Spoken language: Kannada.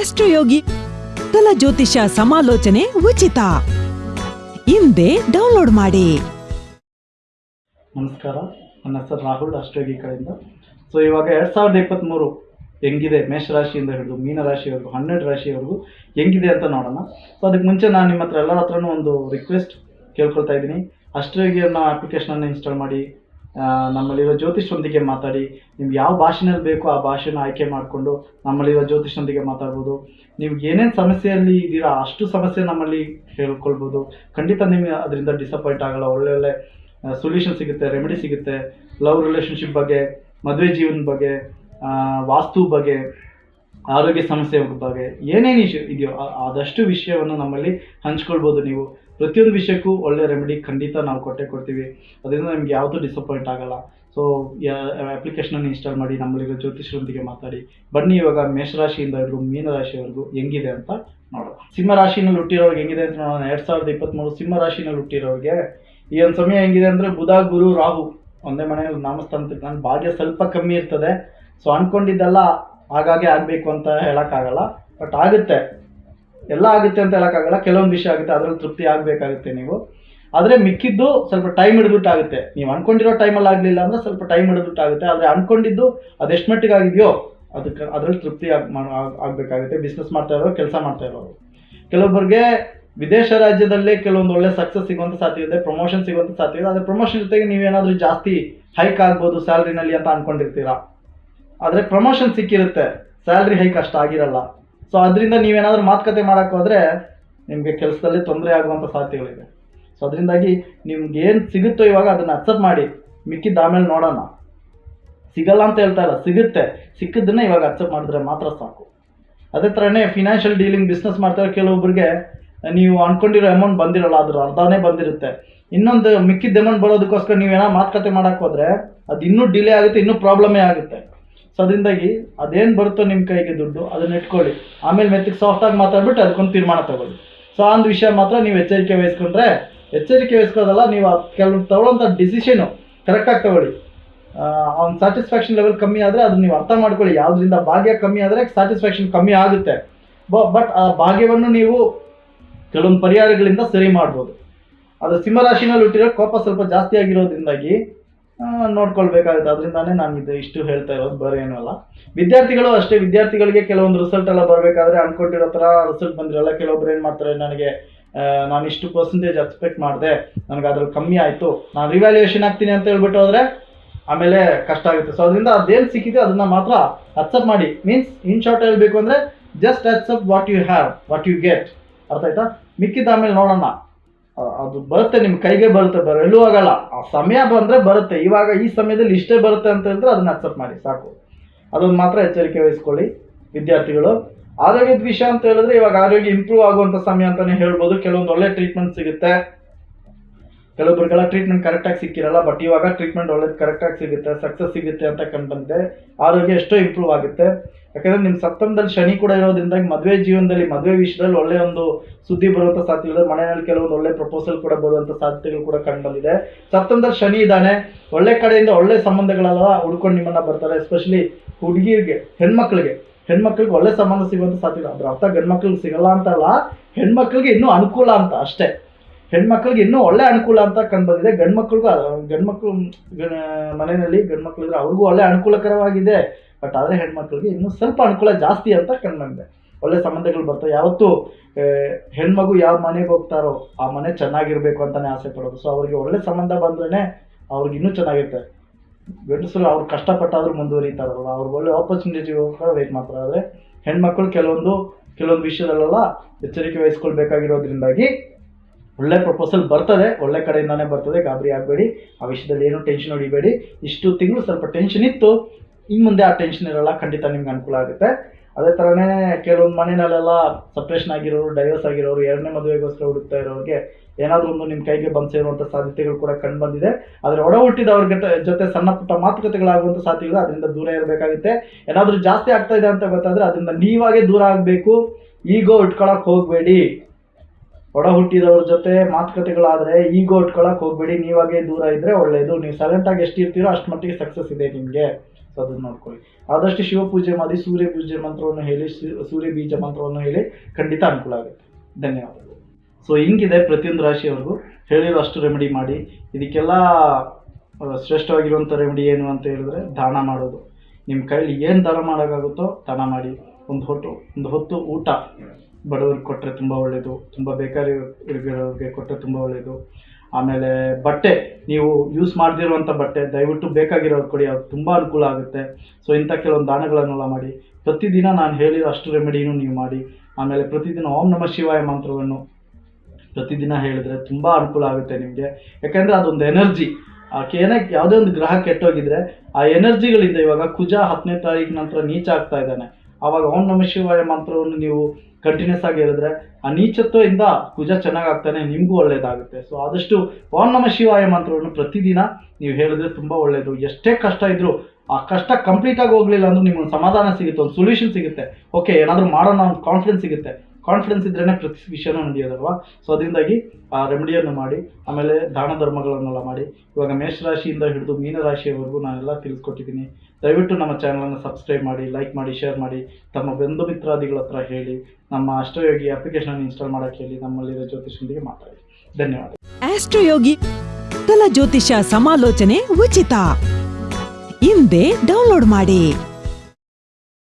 ಆಸ್ಟ್ರೋಯೋಗಿ ತಲ ಜ್ಯೋತಿಷ ಸಮಾಲೋಚನೆ ಉಚಿತ. ಹಿಂದೆ ಡೌನ್ಲೋಡ್ ಮಾಡಿ. ನಮಸ್ಕಾರ, ನನ್ನ ಹೆಸರು ರಾಹುಲ್ ಅಷ್ಟೋಗಿ ಕಡೆಯಿಂದ. ಸೊ ಇವಾಗ ಎರಡು ಸಾವಿರದ ಇಪ್ಪತ್ತ್ಮೂರು ಹೆಂಗಿದೆ ಮೇಷರಾಶಿಯಿಂದ ಹಿಡಿದು ಮೀನರಾಶಿವರೆಗೂ, ಹನ್ನೆರಡು ರಾಶಿವರೆಗೂ ಹೆಂಗಿದೆ ಅಂತ ನೋಡೋಣ. ಸೊ ಅದಕ್ಕೆ ಮುಂಚೆ ನಾನು ನಿಮ್ಮ ಹತ್ರ ಎಲ್ಲರ ಹತ್ರನೂ ಒಂದು ರಿಕ್ವೆಸ್ಟ್ ಕೇಳ್ಕೊಳ್ತಾ ಇದ್ದೀನಿ. ಅಷ್ಟೋಗಿ ಅನ್ನೋ ಅಪ್ಲಿಕೇಶನನ್ನು ಇನ್ಸ್ಟಾಲ್ ಮಾಡಿ. ನಮ್ಮಲ್ಲಿರೋ ಜ್ಯೋತಿಷ್ಯರೊಂದಿಗೆ ಮಾತಾಡಿ, ನಿಮ್ಗೆ ಯಾವ ಭಾಷೆನಲ್ಲಿ ಬೇಕೋ ಆ ಭಾಷೆನ ಆಯ್ಕೆ ಮಾಡಿಕೊಂಡು ನಮ್ಮಲ್ಲಿರೋ ಜ್ಯೋತಿಷ್ಯರೊಂದಿಗೆ ಮಾತಾಡ್ಬೋದು. ನೀವು ಏನೇನು ಸಮಸ್ಯೆಯಲ್ಲಿ ಇದ್ದೀರಾ ಅಷ್ಟು ಸಮಸ್ಯೆ ನಮ್ಮಲ್ಲಿ ಹೇಳ್ಕೊಳ್ಬೋದು. ಖಂಡಿತ ನಿಮಗೆ ಅದರಿಂದ ಡಿಸಪಾಯಿಂಟ್ ಆಗಲ್ಲ. ಒಳ್ಳೆ ಒಳ್ಳೆ ಸೊಲ್ಯೂಷನ್ ಸಿಗುತ್ತೆ ರೆಮಿಡಿ ಸಿಗುತ್ತೆ. ಲವ್ ರಿಲೇಷನ್ಶಿಪ್ ಬಗ್ಗೆ, ಮದುವೆ ಜೀವನದ ಬಗ್ಗೆ ವಾಸ್ತು ಬಗ್ಗೆ. ಆರೋಗ್ಯ ಸಮಸ್ಯೆ ಬಗ್ಗೆ ಏನೇನು ಇಶ್ಯೂ ಇದೆಯೋ ಆದಷ್ಟು ವಿಷಯವನ್ನು ನಮ್ಮಲ್ಲಿ ಹಂಚ್ಕೊಳ್ಬೋದು ನೀವು. ಪ್ರತಿಯೊಂದು ವಿಷಯಕ್ಕೂ ಒಳ್ಳೆ ರೆಮಿಡಿ ಖಂಡಿತ ನಾವು ಕೊಟ್ಟೆ ಕೊಡ್ತೀವಿ. ಅದರಿಂದ ನಿಮ್ಗೆ ಯಾವುದೂ ಡಿಸಪಾಯಿಂಟ್ ಆಗಲ್ಲ. ಸೊ ಅಪ್ಲಿಕೇಶನನ್ನು ಇನ್ಸ್ಟಾಲ್ ಮಾಡಿ ನಮ್ಮಲ್ಲಿರೋ ಜ್ಯೋತಿಷರೊಂದಿಗೆ ಮಾತಾಡಿ. ಬನ್ನಿ ಇವಾಗ ಮೇಷರಾಶಿಯಿಂದ ಹಿಡಿದು ಮೀನರಾಶಿವರೆಗೂ ಹೆಂಗಿದೆ ಅಂತ ನೋಡೋಣ. ಸಿಂಹ ರಾಶಿನಲ್ಲಿ ಹುಟ್ಟಿರೋರ್ಗೆ ಹೆಂಗಿದೆ ಅಂತ ನೋಡೋಣ. ಎರಡು ಸಾವಿರದ ಇಪ್ಪತ್ತ್ಮೂರು ಸಿಂಹ ರಾಶಿನಲ್ಲಿ ಹುಟ್ಟಿರೋರಿಗೆ ಈ ಒಂದು ಸಮಯ ಹೆಂಗಿದೆ ಅಂದರೆ ಬುಧ, ಗುರು, ರಾಹು ಒಂದೇ ಮನೆಯಲ್ಲಿ ನಾಮಸ್ಥಾನ ನಾನು ಭಾಗ್ಯ ಸ್ವಲ್ಪ ಕಮ್ಮಿ ಇರ್ತದೆ. ಸೊ ಅಂದ್ಕೊಂಡಿದ್ದೆಲ್ಲ ಆಗಾಗ್ಗೆ ಆಗಬೇಕು ಅಂತ ಹೇಳೋಕ್ಕಾಗಲ್ಲ. ಬಟ್ ಆಗುತ್ತೆ. ಎಲ್ಲ ಆಗುತ್ತೆ ಅಂತ ಹೇಳೋಕ್ಕಾಗಲ್ಲ. ಕೆಲವೊಂದು ವಿಷಯ ಆಗುತ್ತೆ. ಅದರಲ್ಲಿ ತೃಪ್ತಿ ಆಗಬೇಕಾಗುತ್ತೆ ನೀವು. ಆದರೆ ಮಿಕ್ಕಿದ್ದು ಸ್ವಲ್ಪ ಟೈಮ್ ಹಿಡಿದ್ಬಿಟ್ಟಾಗುತ್ತೆ. ನೀವು ಅನ್ಕೊಂಡಿರೋ ಟೈಮಲ್ಲಿ ಆಗಲಿಲ್ಲ ಅಂದರೆ ಸ್ವಲ್ಪ ಟೈಮ್ ಹಿಡಿದ್ಬಿಟ್ಟಾಗುತ್ತೆ. ಆದರೆ ಅನ್ಕೊಂಡಿದ್ದು ಅದೆಷ್ಟು ಮಟ್ಟಿಗೆ ಆಗಿದೆಯೋ ಅದಕ್ಕೆ ಅದರಲ್ಲಿ ತೃಪ್ತಿ ಆಗಬೇಕಾಗುತ್ತೆ. ಬಿಸ್ನೆಸ್ ಮಾಡ್ತಾ ಇರೋರು, ಕೆಲಸ ಮಾಡ್ತಾ ಇರೋರು. ಕೆಲವೊಬ್ಬರಿಗೆ ವಿದೇಶ ರಾಜ್ಯದಲ್ಲೇ ಕೆಲವೊಂದು ಒಳ್ಳೆ ಸಕ್ಸಸ್ ಸಿಗುವಂಥ ಸಾಧ್ಯ ಇದೆ. ಪ್ರಮೋಷನ್ ಸಿಗುವಂಥ ಸಾಧ್ಯ ಇದೆ. ಆದರೆ ಪ್ರಮೋಷನ್ ಜೊತೆಗೆ ನೀವೇನಾದರೂ ಜಾಸ್ತಿ ಹೈಕ್ ಆಗ್ಬೋದು ಸ್ಯಾಲ್ರಿನಲ್ಲಿ ಅಂತ ಅನ್ಕೊಂಡಿರ್ತೀರಾ? ಆದರೆ ಪ್ರಮೋಷನ್ ಸಿಕ್ಕಿರುತ್ತೆ. ಸ್ಯಾಲ್ರಿ ಹೈಕ್ ಅಷ್ಟು ಆಗಿರಲ್ಲ. ಸೊ ಅದರಿಂದ ನೀವೇನಾದರೂ ಮಾತುಕತೆ ಮಾಡೋಕ್ಕೆ ಹೋದರೆ ನಿಮಗೆ ಕೆಲಸದಲ್ಲಿ ತೊಂದರೆ ಆಗುವಂಥ ಸಾಧ್ಯತೆಗಳಿದೆ ಸೊ ಅದರಿಂದಾಗಿ ನಿಮ್ಗೆ ಏನು ಸಿಗುತ್ತೋ ಇವಾಗ ಅದನ್ನು ಅಕ್ಸೆಪ್ಟ್ ಮಾಡಿ. ಮಿಕ್ಕಿದ್ದ ಆಮೇಲೆ ನೋಡೋಣ. ಸಿಗಲ್ಲ ಅಂತ ಹೇಳ್ತಾ ಇಲ್ಲ, ಸಿಗುತ್ತೆ. ಸಿಕ್ಕಿದ್ದನ್ನ ಇವಾಗ ಅಕ್ಸೆಪ್ಟ್ ಮಾಡಿದ್ರೆ ಮಾತ್ರ ಸಾಕು. ಅದೇ ಥರನೇ ಫಿನಾನ್ಷಿಯಲ್ ಡೀಲಿಂಗ್ ಬಿಸ್ನೆಸ್ ಮಾಡ್ತಾರೆ ಕೆಲವೊಬ್ಬರಿಗೆ ನೀವು ಅನ್ಕೊಂಡಿರೋ ಅಮೌಂಟ್ ಬಂದಿರಲ್ಲ, ಅದ್ರ ಅರ್ಧನೇ ಬಂದಿರುತ್ತೆ. ಇನ್ನೊಂದು ಮಿಕ್ಕಿದ್ದ ಅಮೌಂಟ್ ಬರೋದಕ್ಕೋಸ್ಕರ ನೀವೇನೋ ಮಾತುಕತೆ ಮಾಡೋಕ್ಕೆ ಹೋದರೆ ಅದು ಇನ್ನೂ ಡಿಲೇ ಆಗುತ್ತೆ, ಇನ್ನೂ ಪ್ರಾಬ್ಲಮೇ ಆಗುತ್ತೆ. ಸೊ ಅದರಿಂದಾಗಿ ಅದೇನು ಬರುತ್ತೋ ನಿಮ್ಮ ಕೈಗೆ ದುಡ್ಡು, ಅದನ್ನ ಇಟ್ಕೊಳ್ಳಿ. ಆಮೇಲೆ ಮೆತ್ತಿಗೆ ಸಾಫ್ಟಾಗಿ ಮಾತಾಡ್ಬಿಟ್ಟು ಅದಕ್ಕೊಂದು ತೀರ್ಮಾನ ತಗೊಳ್ಳಿ. ಸೊ ಆ ಒಂದು ವಿಷಯ ಮಾತ್ರ ನೀವು ಎಚ್ಚರಿಕೆ ವಹಿಸ್ಕೊಂಡ್ರೆ, ಎಚ್ಚರಿಕೆ ವಹಿಸ್ಕೋದಲ್ಲ ನೀವು ಕೆಲವು ತಗೊಳ್ಳೋಂಥ ಡಿಸಿಷನು ಕರೆಕ್ಟಾಗಿ ತಗೊಳ್ಳಿ. ಅವ್ನ ಸ್ಯಾಟಿಸ್ಫ್ಯಾಕ್ಷನ್ ಲೆವೆಲ್ ಕಮ್ಮಿ ಆದರೆ ಅದನ್ನು ನೀವು ಅರ್ಥ ಮಾಡ್ಕೊಳ್ಳಿ. ಯಾವುದರಿಂದ ಭಾಗ್ಯ ಕಮ್ಮಿ ಆದರೆ ಸ್ಯಾಟಿಸ್ಫ್ಯಾಕ್ಷನ್ ಕಮ್ಮಿ ಆಗುತ್ತೆ. ಬಟ್ ಆ ಭಾಗ್ಯವನ್ನು ನೀವು ಕೆಲವೊಂದು ಪರಿಹಾರಗಳಿಂದ ಸರಿ ಮಾಡ್ಬೋದು. ಅದು ಸಿಂಹರಾಶಿನಲ್ಲಿ ಹುಟ್ಟಿರೋ ಕೋಪ ಸ್ವಲ್ಪ ಜಾಸ್ತಿ ಆಗಿರೋದ್ರಿಂದಾಗಿ ನೋಡ್ಕೊಳ್ಬೇಕಾಗುತ್ತೆ. ಅದರಿಂದಾನೇ ನಾನು ಇದು ಇಷ್ಟು ಹೇಳ್ತಾ ಇರೋದು, ಬೇರೆ ಏನೂ ಅಲ್ಲ. ವಿದ್ಯಾರ್ಥಿಗಳು ಅಷ್ಟೇ, ವಿದ್ಯಾರ್ಥಿಗಳಿಗೆ ಕೆಲವೊಂದು ರಿಸಲ್ಟ್ ಎಲ್ಲ ಬರಬೇಕಾದ್ರೆ ಅನ್ಕೊಂಡಿರೋ ಥರ ರಿಸಲ್ಟ್ ಬಂದಿರಲ್ಲ. ಕೆಲವೊಬ್ರು ಏನು ಮಾಡ್ತಾರೆ, ನನಗೆ ನಾನು ಇಷ್ಟು ಪರ್ಸೆಂಟೇಜ್ ಎಕ್ಸ್ಪೆಕ್ಟ್ ಮಾಡಿದೆ, ನನಗೆ ಅದ್ರಲ್ಲಿ ಕಮ್ಮಿ ಆಯಿತು, ನಾನು ರಿವ್ಯಾಲ್ಯೂಯೇಷನ್ ಆಗ್ತೀನಿ ಅಂತ ಹೇಳ್ಬಿಟ್ಟು ಹೋದರೆ ಆಮೇಲೆ ಕಷ್ಟ ಆಗುತ್ತೆ. ಸೊ ಅದರಿಂದ ಅದೇನು ಸಿಕ್ಕಿದೆ, ಅದನ್ನ ಮಾತ್ರ ಅಕ್ಸೆಪ್ಟ್ ಮಾಡಿ. ಮೀನ್ಸ್ ಇನ್ ಶಾರ್ಟ್ ಹೇಳಬೇಕು ಅಂದರೆ just accept what you have what you get ಅರ್ಥ ಆಯ್ತಾ? ಮಿಕ್ಕಿದ ಆಮೇಲೆ ನೋಡೋಣ. ಅದು ಬರುತ್ತೆ ನಿಮ್ಮ ಕೈಗೆ ಬರುತ್ತೆ ಬರಲ್ಲೂ ಆಗಲ್ಲ. ಆ ಸಮಯ ಬಂದರೆ ಬರುತ್ತೆ. ಇವಾಗ ಈ ಸಮಯದಲ್ಲಿ ಇಷ್ಟೇ ಬರುತ್ತೆ ಅಂತ ಹೇಳಿದ್ರೆ ಅದನ್ನ ಅಕ್ಸೆಪ್ಟ್ ಮಾಡಿ, ಸಾಕು. ಅದೊಂದು ಮಾತ್ರ ಎಚ್ಚರಿಕೆ ವಹಿಸ್ಕೊಳ್ಳಿ, ವಿದ್ಯಾರ್ಥಿಗಳು. ಆರೋಗ್ಯದ ವಿಷಯ ಅಂತ ಹೇಳಿದ್ರೆ ಇವಾಗ ಆರೋಗ್ಯ ಇಂಪ್ರೂವ್ ಆಗುವಂಥ ಸಮಯ ಅಂತಾನೆ ಹೇಳ್ಬೋದು. ಕೆಲವೊಂದು ಒಳ್ಳೆ ಟ್ರೀಟ್ಮೆಂಟ್ ಸಿಗುತ್ತೆ. ಕೆಲವೊಬ್ಬರಿಗೆಲ್ಲ ಟ್ರೀಟ್ಮೆಂಟ್ ಕರೆಕ್ಟಾಗಿ ಸಿಕ್ಕಿರಲ್ಲ ಬಟ್ ಇವಾಗ ಟ್ರೀಟ್ಮೆಂಟ್ ಒಳ್ಳೇದು ಕರೆಕ್ಟಾಗಿ ಸಿಗುತ್ತೆ ಸಕ್ಸಸ್ ಸಿಗುತ್ತೆ ಅಂತ ಕಂಡು ಆರೋಗ್ಯ ಎಷ್ಟೋ ಇಂಪ್ರೂವ್ ಆಗುತ್ತೆ. ಯಾಕಂದ್ರೆ ನಿಮ್ಮ ಸಪ್ತಮದಲ್ಲಿ ಶನಿ ಕೂಡ ಇರೋದ್ರಿಂದ ಮದುವೆ ಜೀವನದಲ್ಲಿ, ಮದುವೆ ವಿಷಯದಲ್ಲಿ ಒಳ್ಳೆ ಒಂದು ಸುದ್ದಿ ಬರುವಂಥ ಸಾಧ್ಯತೆ ಮನೆಯಲ್ಲಿ ಕೆಲವೊಂದು ಒಳ್ಳೆ ಪ್ರಪೋಸಲ್ ಕೂಡ ಬರುವಂಥ ಸಾಧ್ಯತೆಗಳು ಕೂಡ ಕಂಡು ಬಂದಿದೆ ಸಪ್ತಮದಲ್ಲಿ ಶನಿ ಇದ್ದಾನೆ, ಒಳ್ಳೆ ಕಡೆಯಿಂದ ಒಳ್ಳೆ ಸಂಬಂಧಗಳೆಲ್ಲ ಹುಡ್ಕೊಂಡು ನಿಮ್ಮನ್ನ ಬರ್ತಾರೆ ಎಸ್ಪೆಷಲಿ ಹುಡುಗಿರಿಗೆ, ಹೆಣ್ಮಕ್ಳಿಗೆ. ಹೆಣ್ಮಕ್ಳಿಗೆ ಒಳ್ಳೆ ಸಂಬಂಧ ಸಿಗುವಂಥ ಸಾಧ್ಯತೆ ಅದ್ರ ಅರ್ಥ ಗಂಡ್ಮಕ್ಳಿಗೆ ಸಿಗಲ್ಲ ಅಂತಲ್ಲ, ಹೆಣ್ಮಕ್ಳಿಗೆ ಇನ್ನೂ ಅನುಕೂಲ ಅಂತ ಅಷ್ಟೇ. ಹೆಣ್ಮಕ್ಳಿಗೆ ಇನ್ನೂ ಒಳ್ಳೆ ಅನುಕೂಲ ಅಂತ ಕಂಡು ಬಂದಿದೆ ಗಂಡು ಮಕ್ಳಿಗೂ ಗಂಡ್ಮಕ್ಳು ಮನೆಯಲ್ಲಿ ಗಂಡು ಮಕ್ಳಿದ್ರೆ ಅವ್ರಿಗೂ ಒಳ್ಳೆ ಅನುಕೂಲಕರವಾಗಿದೆ. ಬಟ್ ಆದರೆ ಹೆಣ್ಮಕ್ಳಿಗೆ ಇನ್ನೂ ಸ್ವಲ್ಪ ಅನುಕೂಲ ಜಾಸ್ತಿ ಅಂತ ಕಂಡು ಬಂದಿದೆ ಒಳ್ಳೆ ಸಂಬಂಧಗಳು ಬರ್ತವೆ. ಯಾವತ್ತೂ ಹೆಣ್ಮಗು ಯಾವ ಮನೆಗೆ ಹೋಗ್ತಾರೋ ಆ ಮನೆ ಚೆನ್ನಾಗಿರ್ಬೇಕು ಅಂತಾನೆ ಆಸೆ ಪಡೋದು. ಸೊ ಅವ್ರಿಗೆ ಒಳ್ಳೆ ಸಂಬಂಧ ಬಂದ್ರೇ ಅವ್ರಿಗೆ ಇನ್ನೂ ಚೆನ್ನಾಗಿರುತ್ತೆ. ಗಂಡಸರು ಅವ್ರು ಕಷ್ಟಪಟ್ಟಾದ್ರೂ ಮುಂದುವರಿತಾರಲ್ಲ ಅವ್ರಿಗೆ ಒಳ್ಳೆ ಆಪರ್ಚುನಿಟಿಗೋಸ್ಕರ ವೇಟ್ ಮಾಡ್ತಾರೆ. ಆದರೆ ಹೆಣ್ಮಕ್ಳು ಕೆಲವೊಂದು ಕೆಲವೊಂದು ವಿಷಯದಲ್ಲೆಲ್ಲ ಎಚ್ಚರಿಕೆ ವಹಿಸ್ಕೊಳ್ಬೇಕಾಗಿರೋದ್ರಿಂದಾಗಿ ಒಳ್ಳೆ ಪ್ರಪೋಸಲ್ ಬರ್ತದೆ, ಒಳ್ಳೆ ಕಡೆಯಿಂದಾನೇ ಬರ್ತದೆ, ಗಾಬರಿ ಆಗಬೇಡಿ, ಆ ವಿಷಯದಲ್ಲಿ ಏನು ಟೆನ್ಷನ್ ಹೊಡಿಬೇಡಿ. ಇಷ್ಟು ತಿಂಗಳು ಸ್ವಲ್ಪ ಟೆನ್ಷನ್ ಇತ್ತು ಇನ್ನು ಮುಂದೆ ಆ ಟೆನ್ಷನ್ ಇರಲ್ಲ, ಖಂಡಿತ ನಿಮ್ಗೆ ಅನುಕೂಲ ಆಗುತ್ತೆ. ಅದೇ ಥರನೇ ಕೆಲವೊಂದು ಮನೆಯಲ್ಲೆಲ್ಲ ಸಪ್ರೇಷನ್ ಆಗಿರೋರು ಡೈವರ್ಸ್ ಆಗಿರೋರು, ಎರಡನೇ ಮದುವೆಗೋಸ್ಕರ ಹುಡುಕ್ತಾ ಇರೋರಿಗೆ ಏನಾದರೂ ಒಂದು ನಿಮ್ಮ ಕೈಗೆ ಬಂದು ಸೇರುವಂಥ ಸಾಧ್ಯತೆಗಳು ಕೂಡ ಕಂಡು ಬಂದಿದೆ. ಆದರೆ ಒಡ ಹುಟ್ಟಿದವ್ರ ಜೊತೆ ಸಣ್ಣ ಪುಟ್ಟ ಮಾತುಕತೆಗಳಾಗುವಂಥ ಸಾಧ್ಯತೆಗಳು ಅದರಿಂದ ದೂರ ಇರಬೇಕಾಗುತ್ತೆ. ಏನಾದರೂ ಜಾಸ್ತಿ ಆಗ್ತಾ ಇದೆ ಅಂತ ಗೊತ್ತಾದರೆ ಅದರಿಂದ ನೀವಾಗೇ ದೂರ ಆಗಬೇಕು. ಈಗೋ ಇಟ್ಕೊಳಕ್ಕೆ ಹೋಗಬೇಡಿ. ಒಡ ಹುಟ್ಟಿದವ್ರ ಜೊತೆ ಮಾತುಕತೆಗಳಾದರೆ ಈಗೋ ಇಟ್ಕೊಳಕ್ಕೆ ಹೋಗಬೇಡಿ, ನೀವಾಗೇ ದೂರ ಇದ್ದರೆ ಒಳ್ಳೆಯದು ನೀವು ಸೈಲೆಂಟಾಗಿ ಎಷ್ಟು ಇರ್ತೀರೋ ಅಷ್ಟು ಮಟ್ಟಿಗೆ ಸಕ್ಸಸ್ ಇದೆ ನಿಮಗೆ. ಸೊ ಅದನ್ನ ನೋಡ್ಕೊಳ್ಳಿ. ಆದಷ್ಟು ಶಿವ ಪೂಜೆ ಮಾಡಿ, ಸೂರ್ಯ ಪೂಜೆ ಮಂತ್ರವನ್ನು ಹೇಳಿ ಸೂರ್ಯ ಬೀಜ ಮಂತ್ರವನ್ನು ಹೇಳಿ ಖಂಡಿತ ಅನುಕೂಲ ಆಗುತ್ತೆ. ಧನ್ಯವಾದಗಳು. ಸೊ ಹಿಂಗಿದೆ ಪ್ರತಿಯೊಂದು ರಾಶಿಯವರೆಗೂ ಹೇಳಿರೋ ಅಷ್ಟು ರೆಮಿಡಿ ಮಾಡಿ. ಇದಕ್ಕೆಲ್ಲ ಶ್ರೇಷ್ಠವಾಗಿರುವಂಥ ರೆಮಿಡಿ ಏನು ಅಂತ ಹೇಳಿದ್ರೆ ದಾನ ಮಾಡೋದು. ನಿಮ್ಮ ಕೈಲಿ ಏನು ದಾನ ಮಾಡೋಕ್ಕಾಗುತ್ತೋ ದಾನ ಮಾಡಿ. ಒಂದು ಹೊತ್ತು ಒಂದು ಹೊತ್ತು ಊಟ. ಬಡವರಿಗೆ ಕೊಟ್ಟರೆ ತುಂಬ ಒಳ್ಳೆಯದು ತುಂಬ ಇರೋರಿಗೆ ಕೊಟ್ಟರೆ ತುಂಬ ಒಳ್ಳೆಯದು ಆಮೇಲೆ ಬಟ್ಟೆ, ನೀವು ಯೂಸ್ ಮಾಡದಿರುವಂಥ ಬಟ್ಟೆ, ದಯವಿಟ್ಟು ಬೇಕಾಗಿರೋರು ಕೊಡಿ, ಅದು ತುಂಬ ಅನುಕೂಲ ಆಗುತ್ತೆ. ಸೊ ಇಂಥ ಕೆಲವೊಂದು ದಾನಗಳನ್ನೆಲ್ಲ ಮಾಡಿ. ಪ್ರತಿದಿನ ನಾನು ಹೇಳಿರೋ ಅಷ್ಟು ರೆಮಿಡಿನೂ ನೀವು ಮಾಡಿ. ಆಮೇಲೆ ಪ್ರತಿದಿನ ಓಂ ನಮಃ ಶಿವಾಯ ಮಂತ್ರವನ್ನು ಪ್ರತಿದಿನ ಹೇಳಿದ್ರೆ ತುಂಬ ಅನುಕೂಲ ಆಗುತ್ತೆ ನಿಮಗೆ. ಯಾಕೆಂದರೆ ಅದೊಂದು ಎನರ್ಜಿ. ಏನೇ ಯಾವುದೇ ಒಂದು ಗ್ರಹ ಕೆಟ್ಟೋಗಿದ್ರೆ ಆ ಎನರ್ಜಿಗಳಿಂದ ಇವಾಗ ಕುಜ ಹತ್ತನೇ ತಾರೀಕು ನಂತರ ನೀಚ ಆಗ್ತಾ ಇದ್ದಾನೆ. ಆವಾಗ ಓಂ ನಮಃ ಶಿವಾಯ ಮಂತ್ರವನ್ನು ನೀವು ಕಂಟಿನ್ಯೂಸ್ ಆಗಿ ಹೇಳಿದ್ರೆ ಆ ನೀಚತ್ವದಿಂದ ಕುಜ ಚೆನ್ನಾಗಾಗ್ತಾನೆ, ನಿಮಗೂ ಒಳ್ಳೇದಾಗುತ್ತೆ. ಸೊ ಆದಷ್ಟು ಓಂ ನಮ ಶಿವಾಯ ಮಂತ್ರವನ್ನು ಪ್ರತಿದಿನ ನೀವು ಹೇಳಿದ್ರೆ ತುಂಬ ಒಳ್ಳೆಯದು ಎಷ್ಟೇ ಕಷ್ಟ ಇದ್ದರೂ ಆ ಕಷ್ಟ ಕಂಪ್ಲೀಟ್ ಆಗಿ ಹೋಗ್ಲಿಲ್ಲ ಅಂದ್ರೂ ನಿಮ್ಗೆ ಸಮಾಧಾನ ಸಿಗುತ್ತೆ, ಒಂದು ಸೊಲ್ಯೂಷನ್ ಸಿಗುತ್ತೆ. ಓಕೆ ಏನಾದರೂ ಮಾಡೋಣ, ಒಂದು ಕಾನ್ಫಿಡೆನ್ಸ್ ಸಿಗುತ್ತೆ. ಕಾನ್ಫಿಡೆನ್ಸ್ ಇದ್ರೇ ಪ್ರತಿ ವಿಷಯನೂ ನಡೆಯೋದಲ್ವಾ? ಸೊ ಅದರಿಂದಾಗಿ, ಆ ರೆಮಿಡಿಯನ್ನು ಮಾಡಿ, ಆಮೇಲೆ ದಾನ ಧರ್ಮಗಳನ್ನೆಲ್ಲ ಮಾಡಿ, ಇವಾಗ ಮೇಷರಾಶಿಯಿಂದ ಹಿಡಿದು ಮೀನರಾಶಿಯವರೆಗೂ ನಾನೆಲ್ಲ ತಿಳಿಸ್ಕೊಟ್ಟಿದ್ದೀನಿ. ದಯವಿಟ್ಟು ನಮ್ಮ ಚಾನಲನ್ನು ಸಬ್ಸ್ಕ್ರೈಬ್ ಮಾಡಿ ಲೈಕ್ ಮಾಡಿ ಶೇರ್ ಮಾಡಿ, ತಮ್ಮ ಬಂಧು ಮಿತ್ರಾದಿಗಳ ಹತ್ರ ಹೇಳಿ, ನಮ್ಮ ಅಷ್ಟಯೋಗಿ ಅಪ್ಲಿಕೇಶನ್ ಇನ್ಸ್ಟಾಲ್ ಮಾಡೋಕ್ಕೆ ಹೇಳಿ, ನಮ್ಮಲ್ಲಿರೋ ಜ್ಯೋತಿಷಿಯೊಂದಿಗೆ ಮಾತಾಡಿ. ಧನ್ಯವಾದ. ಆಸ್ಟ್ರೋಯೋಗಿ ತಲ ಜ್ಯೋತಿಷ ಸಮಾಲೋಚನೆ ಉಚಿತ. ಹಿಂದೆ ಡೌನ್ಲೋಡ್ ಮಾಡಿ.